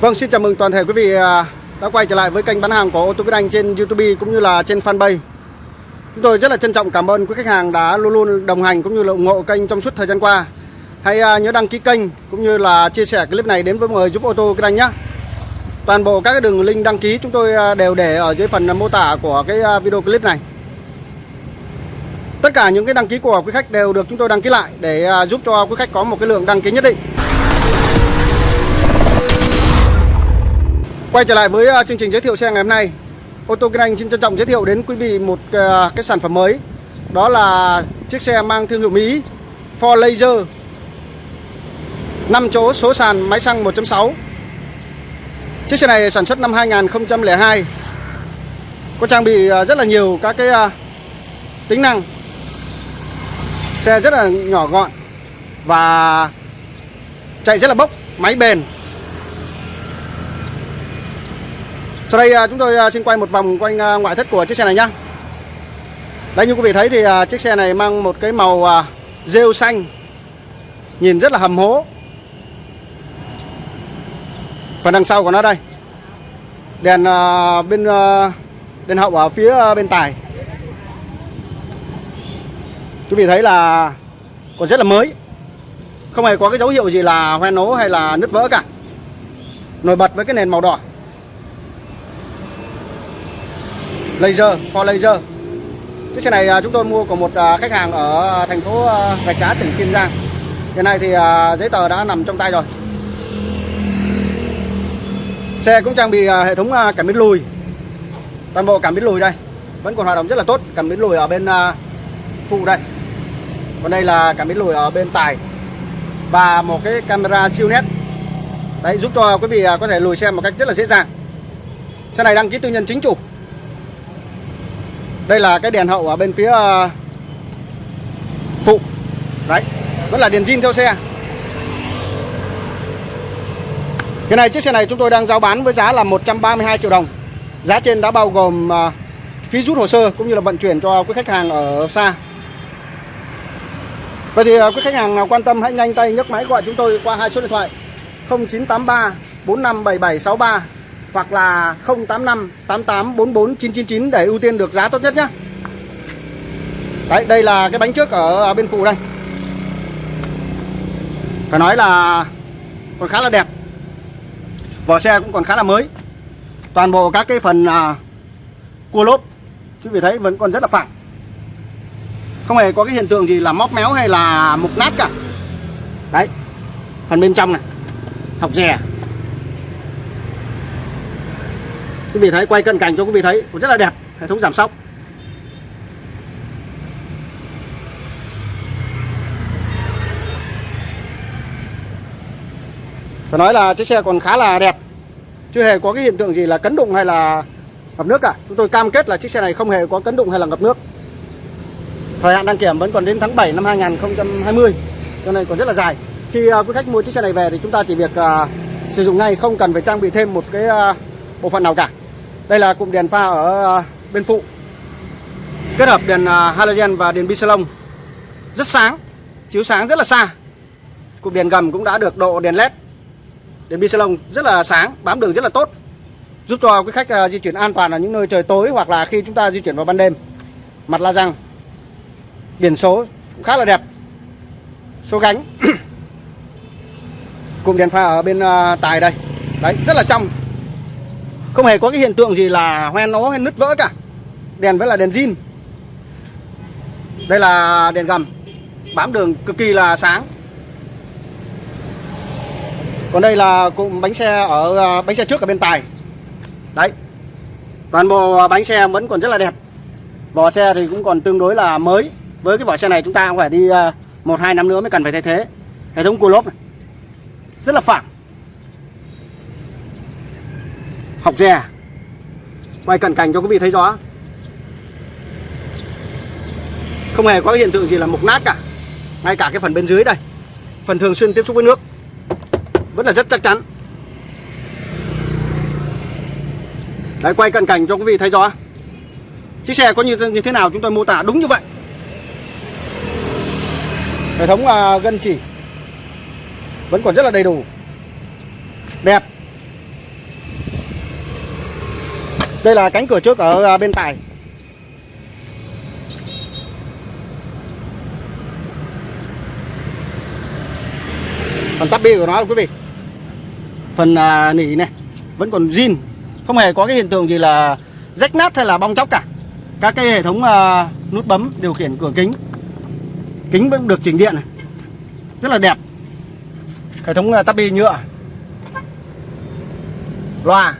Vâng, xin chào mừng toàn thể quý vị à, đã quay trở lại với kênh bán hàng của ô tô Việt Anh trên YouTube cũng như là trên fanpage. Chúng tôi rất là trân trọng cảm ơn quý khách hàng đã luôn luôn đồng hành cũng như là ủng hộ kênh trong suốt thời gian qua. Hãy à, nhớ đăng ký kênh cũng như là chia sẻ clip này đến với mọi người giúp ô tô Việt Anh nhé. Toàn bộ các đường link đăng ký chúng tôi à, đều để ở dưới phần mô tả của cái video clip này. Tất cả những cái đăng ký của quý khách đều được chúng tôi đăng ký lại để giúp cho quý khách có một cái lượng đăng ký nhất định. Quay trở lại với ờ, chương trình giới thiệu xe ngày hôm nay. Ô tô Kinh Anh xin trân trọng giới thiệu đến quý vị một ờ, cái sản phẩm mới. Đó là chiếc xe mang thương hiệu Mỹ Ford Laser. 5 chỗ số sàn máy xăng 1.6 Chiếc xe này sản xuất năm 2002 Có trang bị ờ, rất là nhiều các cái tính năng. Xe rất là nhỏ gọn Và chạy rất là bốc, Máy bền. Sau đây à, chúng tôi à, xin quay một vòng quanh à, ngoại thất của chiếc xe này nhé Đây, như quý vị thấy thì chiếc xe này mang một cái màu rêu xanh, Nhìn rất là hầm hố. Phần đằng sau của nó đây. Đèn bên đèn hậu ở phía bên tài. Quý vị thấy là còn rất là mới. Không hề có cái dấu hiệu gì là hoen ố hay là nứt vỡ cả. Nổi bật với cái nền màu đỏ. Laser, for laser. Chiếc xe này à, chúng tôi mua của một à, khách hàng ở à, thành phố Rạch Giá, tỉnh Kiên Giang. Hiện nay thì giấy tờ đã nằm trong tay rồi. Xe cũng trang bị hệ thống cảm biến lùi. Toàn bộ cảm biến lùi đây. Vẫn còn hoạt động rất là tốt. Cảm biến lùi ở bên phụ đây. Còn đây là cảm biến lùi ở bên tài. Và một cái camera siêu nét. Đấy, giúp cho quý vị có thể lùi xe một cách rất là dễ dàng. Xe này đăng ký tư nhân chính chủ đây là cái đèn hậu ở bên phía ờ, phụ. Đấy, vẫn là đèn zin theo xe. Cái này, chiếc xe này chúng tôi đang giao bán với giá là 132 triệu đồng. Giá trên đã bao gồm ờ, phí rút hồ sơ cũng như là vận chuyển cho quý khách hàng ở xa. Vậy thì ờ, quý khách hàng nào quan tâm hãy nhanh tay nhấc máy gọi chúng tôi qua hai số điện thoại 0983 457763 hoặc là 085 88 44 999 để ưu tiên được giá tốt nhất nhé. Đấy, đây là cái bánh trước ở bên phụ đây. Phải nói là còn khá là đẹp. Vỏ xe cũng còn khá là mới. Toàn bộ các cái phần à, cua lốp quý vị thấy vẫn còn rất là phẳng. Không hề có cái hiện tượng gì là móc méo hay là mục nát cả. Đấy. Phần bên trong này. Học rè quý vị thấy quay cận cảnh cho quý vị thấy cũng rất là đẹp hệ thống giảm sóc. Phải nói là chiếc xe còn khá là đẹp chưa hề có cái hiện tượng gì là cấn đụng hay là ngập nước cả. Chúng tôi cam kết là chiếc xe này không hề có cấn đụng hay là ngập nước. Thời hạn đăng kiểm vẫn còn đến tháng 7 năm 2020 cho nên còn rất là dài. Khi uh, quý khách mua chiếc xe này về thì chúng ta chỉ việc uh, sử dụng ngay không cần phải trang bị thêm một cái uh, bộ phận nào cả đây là cụm đèn pha ở ờ, bên phụ. Kết hợp đèn ờ, halogen và đèn bisalon. Rất sáng, Chiếu sáng rất là xa. Cụm đèn gầm cũng đã được độ đèn led. Đèn bisalon rất là sáng, Bám đường rất là tốt. Giúp cho quý khách ờ, di chuyển an toàn ở những nơi trời tối Hoặc là khi chúng ta di chuyển vào ban đêm. Mặt la răng, Biển số cũng khá là đẹp. Số gánh. Cụm đèn pha ở bên tài đây. Đấy, rất là trong không hề có cái hiện tượng gì là hoen nó hay nứt vỡ cả. Đèn vẫn là đèn zin. Đây là đèn gầm. Bám đường cực kỳ là sáng. Còn đây là cụm bánh xe ở à, bánh xe trước ở bên tài. Đấy. Toàn bộ à, bánh xe vẫn còn rất là đẹp. Vỏ xe thì cũng còn tương đối là mới. Với cái vỏ xe này chúng ta cũng phải đi à, một hai năm nữa mới cần phải thay thế. Hệ thống cua lốp này. Rất là phẳng. Học dè. Quay cận cảnh cho quý vị thấy rõ. Không hề có hiện tượng gì là mục nát cả. Ngay cả cái phần bên dưới đây. Phần thường xuyên tiếp xúc với nước. Vẫn là rất chắc chắn. Đấy quay cận cảnh cho quý vị thấy rõ. Chiếc xe có như như thế nào chúng tôi mô tả đúng như vậy. Hệ thống uh, gân chỉ vẫn còn rất là đầy đủ. Đẹp. Đây là cánh cửa trước ở à, bên tài phần tắp bi của nó quý vị. Phần à, nỉ này vẫn còn zin. Không hề có cái hiện tượng gì là rách nát hay là bong chóc cả. Các cái hệ thống à, nút bấm điều khiển cửa kính. Kính vẫn được chỉnh điện này. Rất là đẹp. Hệ thống à, tắp bi nhựa. Loa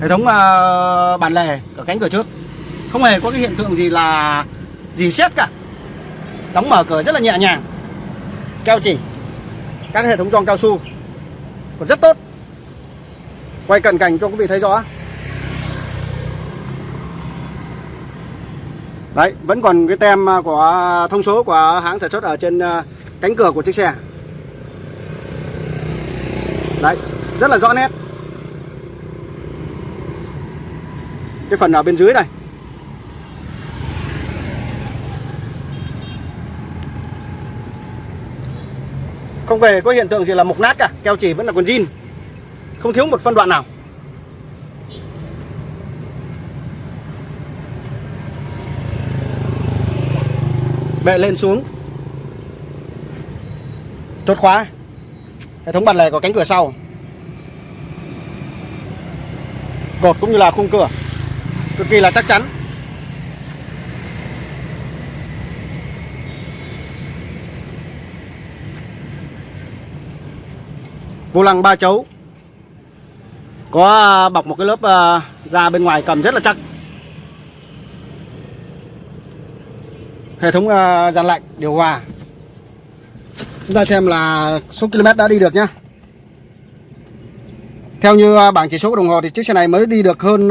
hệ thống ờ, uh, bản lề ở cánh cửa trước. Không hề có cái hiện tượng gì là gì xét cả. Đóng mở cửa rất là nhẹ nhàng. Keo chỉ. Các hệ thống gioăng cao su. Còn rất tốt. Quay cận cảnh cho quý vị thấy rõ. Đấy vẫn còn cái tem ờ, của thông số của hãng sản xuất ở trên ờ, cánh cửa của chiếc xe. Đấy rất là rõ nét. Cái phần ở bên dưới này? Không về có hiện tượng gì là mục nát cả, keo chỉ vẫn là còn zin. Không thiếu một phân đoạn nào. Bệ lên xuống. Chốt khóa. Hệ thống bản lề có cánh cửa sau. Cột cũng như là khung cửa cực kỳ là chắc chắn. Vô lăng ba chấu. Có à, bọc một cái lớp à, da bên ngoài cầm rất là chắc. Hệ thống dàn lạnh, điều hòa. Chúng ta xem là số km đã đi được nhá. Theo như à, bảng chỉ số của đồng hồ thì chiếc xe này mới đi được hơn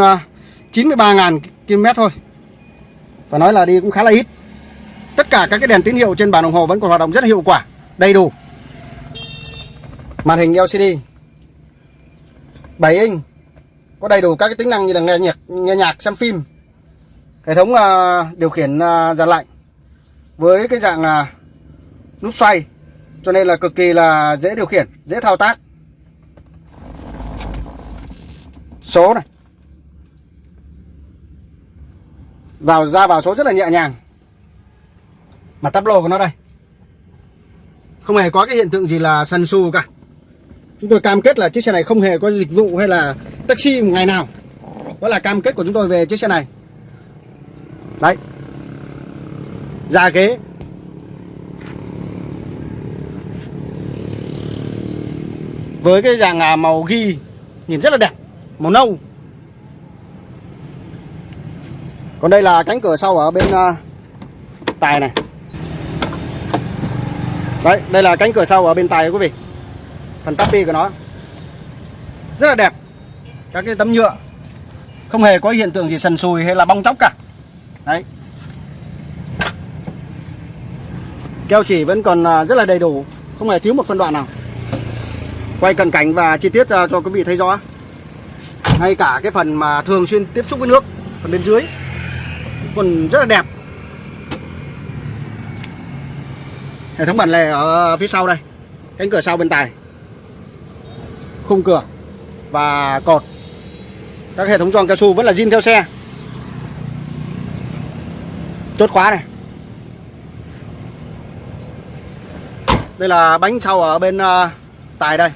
93.000 km thôi. Phải nói là đi cũng khá là ít. Tất cả các cái đèn tín hiệu trên bàn đồng hồ vẫn còn hoạt động rất là hiệu quả Đầy đủ. Màn hình LCD 7 inch Có đầy đủ các cái tính năng như là nghe nhạc, nghe nhạc xem phim. Hệ thống uh, điều khiển à, uh, dàn lạnh Với cái dạng uh, nút xoay Cho nên là cực kỳ là dễ điều khiển Dễ thao tác. Số này. Vào, ra vào số rất là nhẹ nhàng. Mà tắp lô của nó đây. Không hề có cái hiện tượng gì là sần su cả. Chúng tôi cam kết là chiếc xe này không hề có dịch vụ hay là taxi một ngày nào. Đó là cam kết của chúng tôi về chiếc xe này. Đấy. Ra ghế. Với cái dạng à, màu ghi nhìn rất là đẹp, màu nâu. Còn đây là cánh cửa sau ở bên uh, tài này. Đấy đây là cánh cửa sau ở bên tài quý vị. Phần tapi của nó. Rất là đẹp. Các cái tấm nhựa. Không hề có hiện tượng gì sần sùi hay là bong chóc cả. Đấy. Keo chỉ vẫn còn à, rất là đầy đủ. Không hề thiếu một phân đoạn nào. Quay cận cảnh và chi tiết à, cho quý vị thấy rõ. Ngay cả cái phần mà thường xuyên tiếp xúc với nước phần bên dưới còn rất là đẹp. Hệ thống bản lề ở phía sau đây cánh cửa sau bên tài khung cửa và cột. Các hệ thống giòn cao su vẫn là zin theo xe. Chốt khóa này. Đây là bánh sau ở bên uh, tài đây.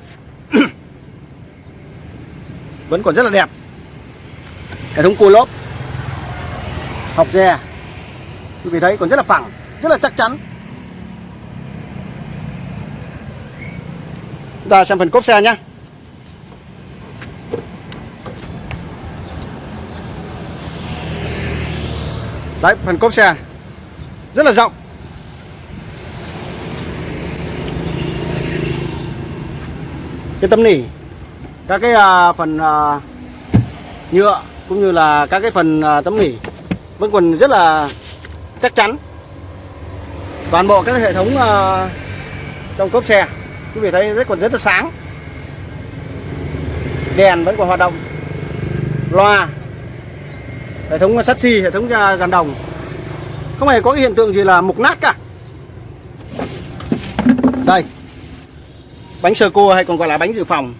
Vẫn còn rất là đẹp. Hệ thống cua lốp học dè. Quý vị thấy còn rất là phẳng rất là chắc chắn. Chúng ta xem phần cốp xe nhé đấy phần cốp xe. Rất là rộng. Cái tấm nỉ các cái uh, phần uh, nhựa cũng như là các cái phần uh, tấm nỉ vẫn còn rất là chắc chắn. Toàn bộ các hệ thống uh, trong cốp xe quý vị thấy rất còn rất là sáng. Đèn vẫn còn hoạt động. Loa hệ thống sắt xi hệ thống ờ, dàn đồng. Không hề có cái hiện tượng gì là mục nát cả. Đây bánh sơ cua hay còn gọi là bánh dự phòng.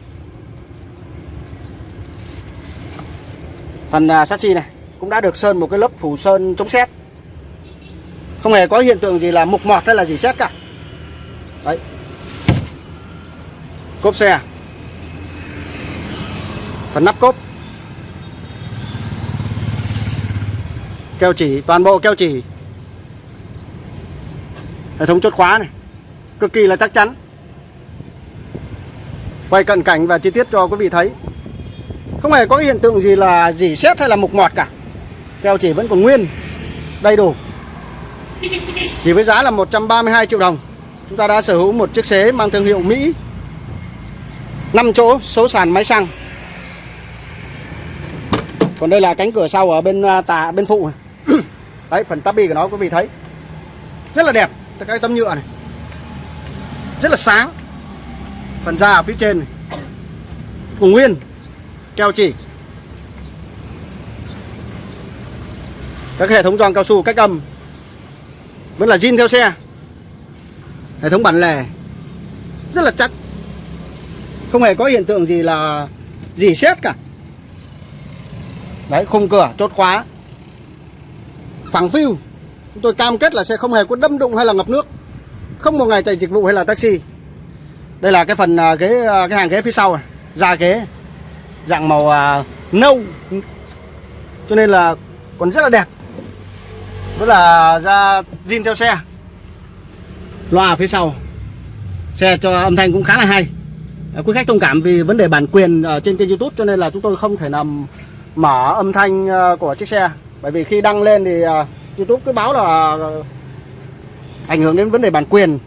Phần ờ, sắt xi này cũng đã được sơn một cái lớp phủ sơn chống sét không hề có hiện tượng gì là mục mọt hay là gì xét cả. Đấy. Cốp xe à? phần nắp cốp. Keo chỉ, toàn bộ keo chỉ. Hệ thống chốt khóa này, cực kỳ là chắc chắn. Quay cận cảnh và chi tiết cho quý vị thấy. Không hề có hiện tượng gì là dỉ xét hay là mục mọt cả keo chỉ vẫn còn nguyên, đầy đủ. Chỉ với giá là 132 triệu đồng. Chúng ta đã sở hữu một chiếc xế mang thương hiệu Mỹ. 5 chỗ, số sàn máy xăng. Còn đây là cánh cửa sau ở bên tà bên phụ. Đấy, phần tabi của nó, quý vị thấy. Rất là đẹp. Các cái tấm nhựa này. Rất là sáng. Phần da ở phía trên này. cùng nguyên keo chỉ. Các hệ thống gioăng cao su cách âm. Vẫn là zin theo xe. Hệ thống bản lề. Rất là chắc. Không hề có hiện tượng gì là gì xét cả. Đấy, khung cửa chốt khóa. Phẳng phiu. Chúng tôi cam kết là xe không hề có đâm đụng hay là ngập nước. Không một ngày chạy dịch vụ hay là taxi. Đây là cái phần à, ghế à, cái hàng ghế phía sau này da ghế. Dạng màu à, nâu. Cho nên là còn rất là đẹp rất là da zin theo xe. Loa phía sau. Xe cho âm thanh cũng khá là hay. À, quý khách thông cảm vì vấn đề bản quyền ở trên kênh youtube, cho nên là chúng tôi không thể làm mở âm thanh à, của chiếc xe. Bởi vì khi đăng lên thì à, youtube cứ báo là ảnh hưởng đến vấn đề bản quyền.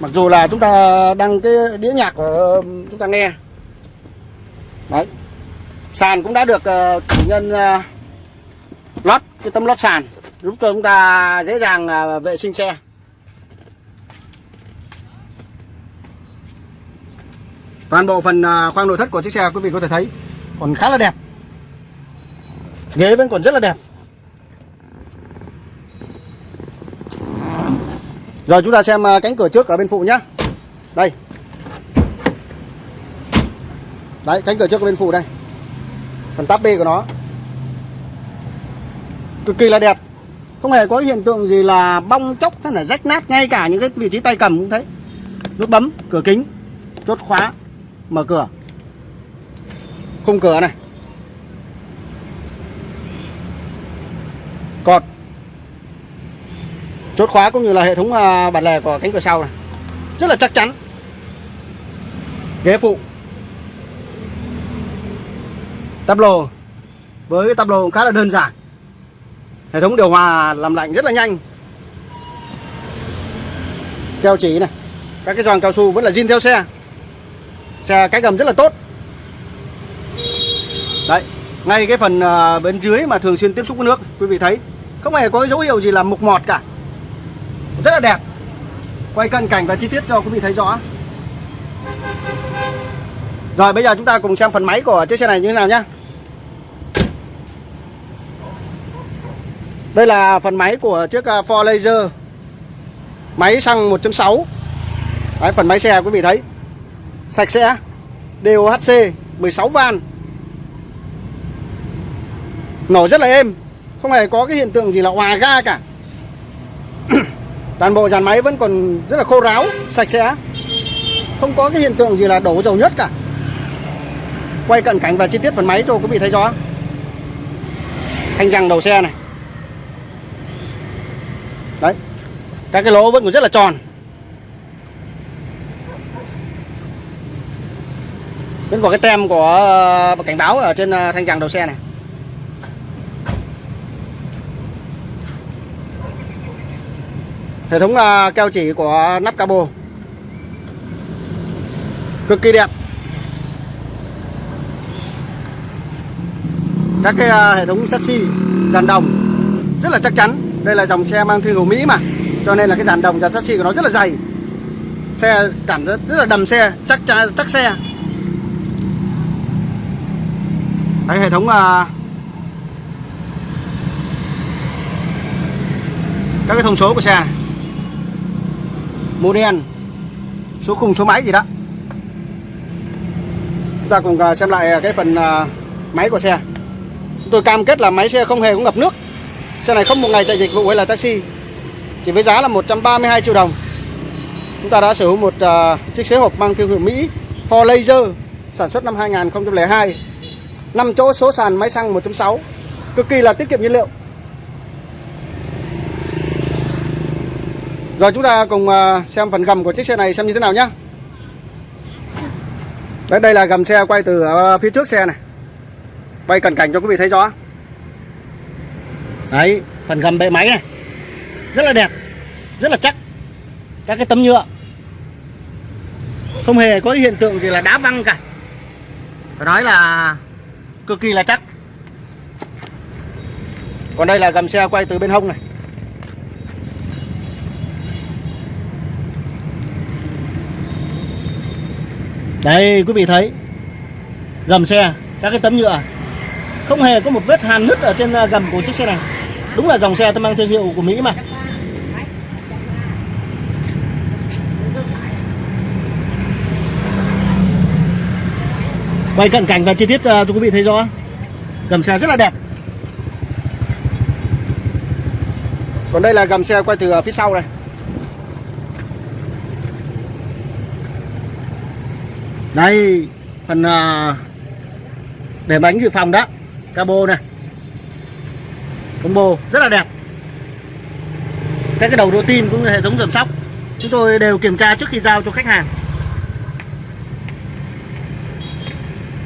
Mặc dù là chúng ta đăng cái đĩa nhạc của chúng ta nghe. Đấy. Sàn cũng đã được ờ, chủ nhân lót, cái tấm lót sàn giúp cho chúng ta dễ dàng à, vệ sinh xe. Toàn bộ phần à, khoang nội thất của chiếc xe quý vị có thể thấy còn khá là đẹp. Ghế vẫn còn rất là đẹp. Rồi chúng ta xem à, cánh cửa trước ở bên phụ nhá. Đây. Đấy, cánh cửa trước ở bên phụ đây. Phần tắp bê của nó. Cực kỳ là đẹp. Không hề có hiện tượng gì là bong chóc hay là rách nát Ngay cả những cái vị trí tay cầm cũng thấy Nút bấm, cửa kính Chốt khóa, mở cửa. Khung cửa này. Cột. Chốt khóa cũng như là hệ thống à, bản lề của cánh cửa sau này. Rất là chắc chắn. Ghế phụ. Tắp với cái tắp lô khá là đơn giản hệ thống điều hòa làm lạnh rất là nhanh. Keo chỉ này, các cái giòn cao su vẫn là zin theo xe. Xe cách gầm rất là tốt. Đấy, ngay cái phần ờ, bên dưới mà thường xuyên tiếp xúc với nước, quý vị thấy, không hề có dấu hiệu gì là mục mọt cả. Rất là đẹp. Quay cận cảnh và chi tiết cho quý vị thấy rõ. Rồi, bây giờ chúng ta cùng xem phần máy của chiếc xe này như thế nào nhé Đây là phần máy của chiếc à, Ford Laser. Máy xăng 1.6 Đấy, Phần máy xe quý vị thấy. Sạch sẽ. DOHC 16 van. Nổ rất là êm. Không hề có cái hiện tượng gì là hòa ga cả. Toàn bộ dàn máy vẫn còn rất là khô ráo sạch sẽ. Không có cái hiện tượng gì là đổ dầu nhất cả. Quay cận cảnh và chi tiết phần máy cho quý vị thấy rõ. Thanh răng đầu xe này đấy các cái lỗ vẫn còn rất là tròn. Vẫn còn cái tem của ờ, cảnh báo ở trên ờ, thanh răng đầu xe này. Hệ thống ờ, keo chỉ của nắp cabo. Cực kỳ đẹp. Các cái hệ thống sắt xi, dàn đồng, rất là chắc chắn. Đây là dòng xe mang thương hiệu Mỹ mà cho nên là cái dàn đồng dàn chassis của nó rất là dày. Xe cảm rất, rất là đầm xe chắc chắc xe. Đấy, hệ thống là các cái thông số của xe. Này model số khung số máy gì đó. Chúng ta cùng à, xem lại cái phần à, máy của xe. Tôi cam kết là máy xe không hề có ngập nước. Xe này không một ngày chạy dịch vụ hay là taxi chỉ với giá là 132 triệu đồng. Chúng ta đã sở hữu một uh, chiếc xế hộp mang thương hiệu Mỹ for Laser sản xuất năm 2002 5 chỗ số sàn máy xăng 1.6 cực kỳ là tiết kiệm nhiên liệu. Rồi chúng ta cùng uh, xem phần gầm của chiếc xe này xem như thế nào nhé Đấy, đây là gầm xe quay từ uh, phía trước xe này. Quay cận cảnh cho quý vị thấy rõ. Đấy phần gầm bệ máy này rất là đẹp, rất là chắc. Các cái tấm nhựa. Không hề có hiện tượng gì là đá văng cả. Phải nói là cực kỳ là chắc. Còn đây là gầm xe quay từ bên hông này. Đây, quý vị thấy. Gầm xe, các cái tấm nhựa. Không hề có một vết hàn nứt ở trên à, gầm của chiếc xe này. Đúng là dòng xe tôi mang thương hiệu của Mỹ mà. Quay cận cảnh và chi tiết à, cho quý vị thấy rõ. Gầm xe rất là đẹp. Còn đây là gầm xe quay từ phía sau này. Đây phần uh, để bánh dự phòng đó. Cabo này. Combo rất là đẹp. Các cái đầu đô tin cũng như hệ thống giảm sóc. Chúng tôi đều kiểm tra trước khi giao cho khách hàng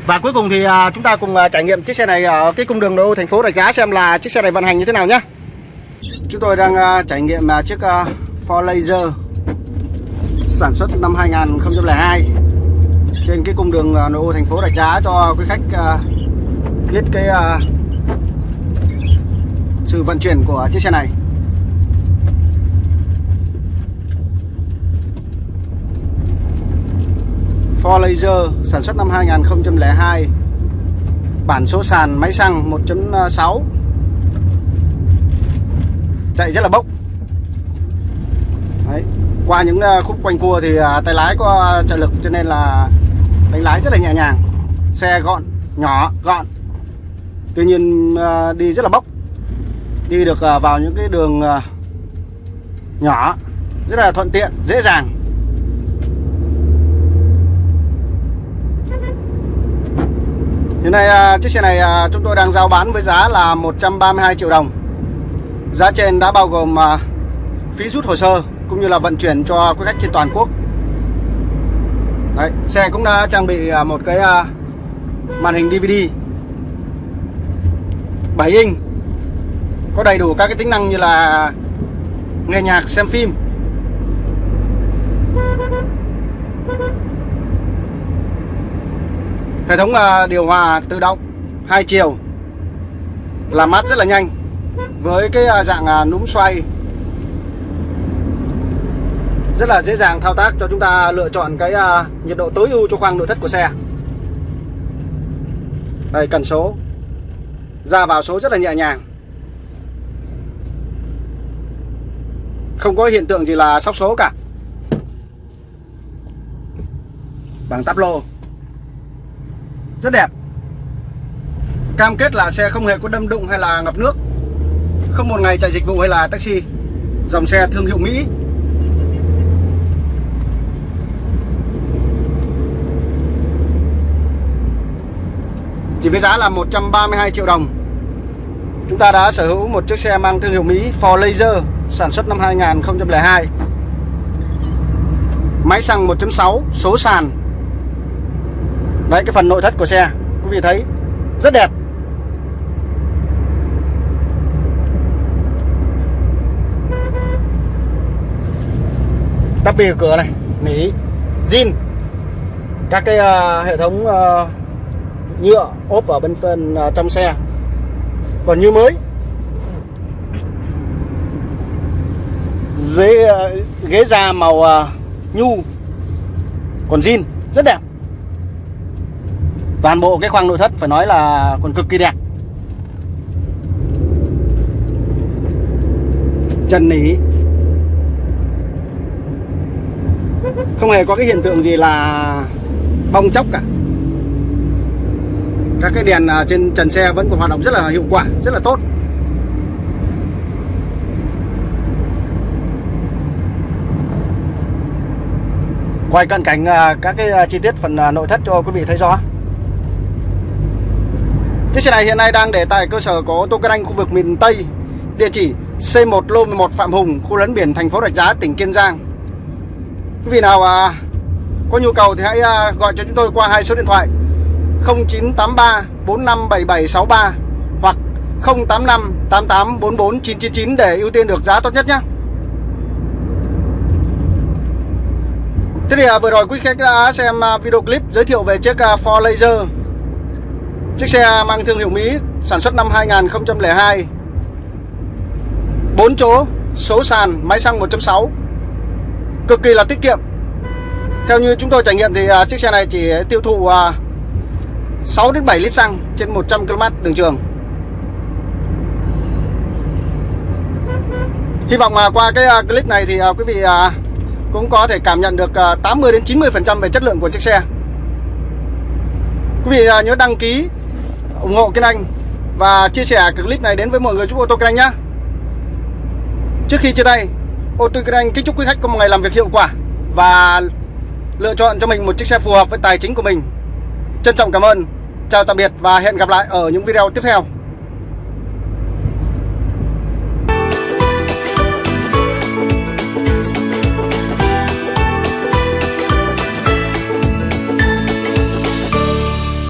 và cuối cùng thì à, chúng ta cùng à, trải nghiệm chiếc xe này ở cái cung đường đô thành phố Rạch Giá xem là chiếc xe này vận hành như thế nào nhé chúng tôi đang à, trải nghiệm chiếc Ford Laser sản xuất năm 2002 trên cái cung đường nội ô thành phố Rạch Giá cho quý khách biết cái sự vận chuyển của chiếc xe này. Ford Laser sản xuất năm 2002 Bản số sàn máy xăng 1.6 Chạy rất là bốc. Đấy. Qua những ờ, khúc quanh cua thì ờ, tay lái có ờ, trợ lực cho nên là đánh lái rất là nhẹ nhàng. Xe gọn, nhỏ, gọn. Tuy nhiên đi rất là bốc. Đi được vào những cái đường nhỏ Rất là thuận tiện, dễ dàng. Hiện nay à, chiếc xe này à, chúng tôi đang giao bán với giá là 132 triệu đồng. Giá trên đã bao gồm à, phí rút hồ sơ cũng như là vận chuyển cho quý khách trên toàn quốc. Đấy, xe cũng đã trang bị à, một cái à, màn hình DVD 7 inch có đầy đủ các cái tính năng như là nghe nhạc xem phim hệ thống à, điều hòa tự động, hai chiều, làm mát rất là nhanh với cái à, dạng à, núm xoay. Rất là dễ dàng thao tác cho chúng ta lựa chọn cái nhiệt độ tối ưu cho khoang nội thất của xe. Đây, cần số. Ra vào số rất là nhẹ nhàng. Không có hiện tượng gì là sóc số cả. Bằng tắp lô rất đẹp. Cam kết là xe không hề có đâm đụng hay là ngập nước. Không một ngày chạy dịch vụ hay là taxi. Dòng xe thương hiệu Mỹ. Chỉ với giá là 132 triệu đồng. Chúng ta đã sở hữu một chiếc xe mang thương hiệu Mỹ Ford Laser, sản xuất năm 2002 máy xăng 1.6 số sàn. Đấy cái phần nội thất của xe Quý vị thấy rất đẹp. Tắp bì cửa này Nỉ zin. Các cái uh, hệ thống uh, nhựa ốp ở bên phần uh, trong xe. Còn như mới. Ghế, uh, ghế da màu uh, nhu. Còn zin rất đẹp toàn bộ cái khoang nội thất phải nói là còn cực kỳ đẹp. Trần nỉ. Không hề có cái hiện tượng gì là bong chóc cả. Các cái đèn à, trên trần xe vẫn còn hoạt động rất là hiệu quả, rất là tốt. Quay cận cảnh à, các cái à, chi tiết phần nội thất cho quý vị thấy rõ chiếc xe này hiện nay đang để tại cơ sở có ô tô kinh anh khu vực miền Tây địa chỉ C1 lô 11 Phạm Hùng khu lấn biển thành phố Rạch Giá tỉnh Kiên Giang quý vị nào à, có nhu cầu thì hãy à, gọi cho chúng tôi qua hai số điện thoại 0983 457763 hoặc 085 999 để ưu tiên được giá tốt nhất nhé. Thế thì à, vừa rồi quý khách đã xem à, video clip giới thiệu về chiếc à, Ford Laser Chiếc xe mang thương hiệu Mỹ sản xuất năm 2002 4 chỗ, số sàn, máy xăng 1.6 Cực kỳ là tiết kiệm Theo như chúng tôi trải nghiệm thì à, chiếc xe này chỉ tiêu thụ à, 6 đến 7 lít xăng trên 100 km đường trường. Hy vọng mà qua cái à, clip này thì quý vị cũng có thể cảm nhận được 80 đến 90% về chất lượng của chiếc xe. Quý vị nhớ đăng ký ủng hộ kênh Anh và chia sẻ clip này đến với mọi người chúc ô tô kênh Anh nhé. Trước khi chia tay, ô tô kênh Anh kính chúc quý khách có một ngày làm việc hiệu quả và lựa chọn cho mình một chiếc xe phù hợp với tài chính của mình. Trân trọng cảm ơn. Chào tạm biệt và hẹn gặp lại ở những video tiếp theo.